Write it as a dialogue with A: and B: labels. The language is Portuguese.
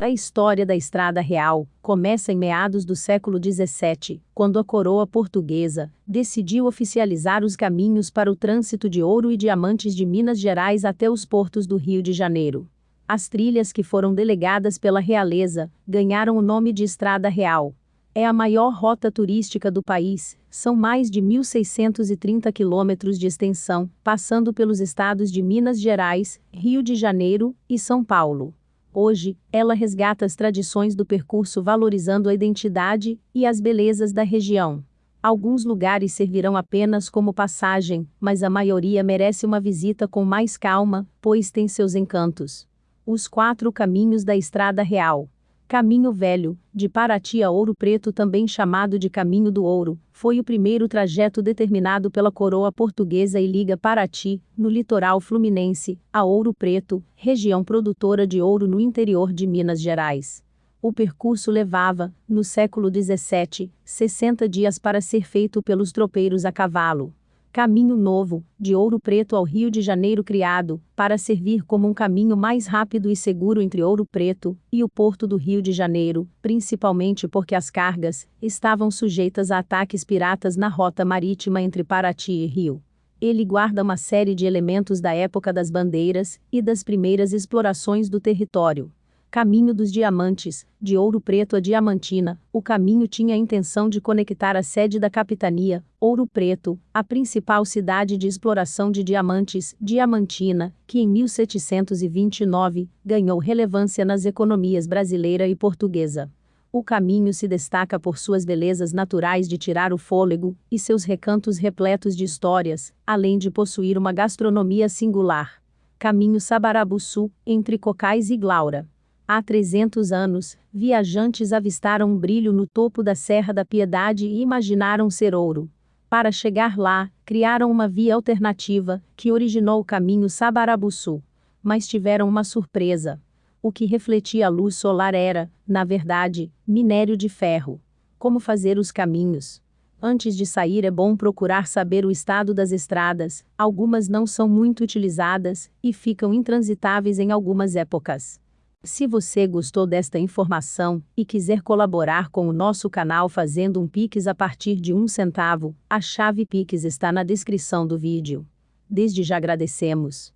A: A história da Estrada Real começa em meados do século XVII, quando a coroa portuguesa decidiu oficializar os caminhos para o trânsito de ouro e diamantes de Minas Gerais até os portos do Rio de Janeiro. As trilhas que foram delegadas pela realeza ganharam o nome de Estrada Real. É a maior rota turística do país, são mais de 1.630 quilômetros de extensão, passando pelos estados de Minas Gerais, Rio de Janeiro e São Paulo. Hoje, ela resgata as tradições do percurso valorizando a identidade e as belezas da região. Alguns lugares servirão apenas como passagem, mas a maioria merece uma visita com mais calma, pois tem seus encantos. Os quatro caminhos da Estrada Real. Caminho Velho, de Paraty a Ouro Preto, também chamado de Caminho do Ouro, foi o primeiro trajeto determinado pela coroa portuguesa e liga Paraty, no litoral fluminense, a Ouro Preto, região produtora de ouro no interior de Minas Gerais. O percurso levava, no século XVII, 60 dias para ser feito pelos tropeiros a cavalo. Caminho Novo, de Ouro Preto ao Rio de Janeiro criado, para servir como um caminho mais rápido e seguro entre Ouro Preto e o porto do Rio de Janeiro, principalmente porque as cargas estavam sujeitas a ataques piratas na rota marítima entre Paraty e Rio. Ele guarda uma série de elementos da época das bandeiras e das primeiras explorações do território. Caminho dos Diamantes, de Ouro Preto a Diamantina, o caminho tinha a intenção de conectar a sede da capitania, Ouro Preto, a principal cidade de exploração de diamantes, Diamantina, que em 1729 ganhou relevância nas economias brasileira e portuguesa. O caminho se destaca por suas belezas naturais de tirar o fôlego e seus recantos repletos de histórias, além de possuir uma gastronomia singular. Caminho Sabarabuçu, entre Cocais e Glaura. Há 300 anos, viajantes avistaram um brilho no topo da Serra da Piedade e imaginaram ser ouro. Para chegar lá, criaram uma via alternativa, que originou o caminho Sabarabuçu. Mas tiveram uma surpresa. O que refletia a luz solar era, na verdade, minério de ferro. Como fazer os caminhos? Antes de sair é bom procurar saber o estado das estradas, algumas não são muito utilizadas e ficam intransitáveis em algumas épocas. Se você gostou desta informação e quiser colaborar com o nosso canal fazendo um Pix a partir de um centavo, a chave Pix está na descrição do vídeo. Desde já agradecemos.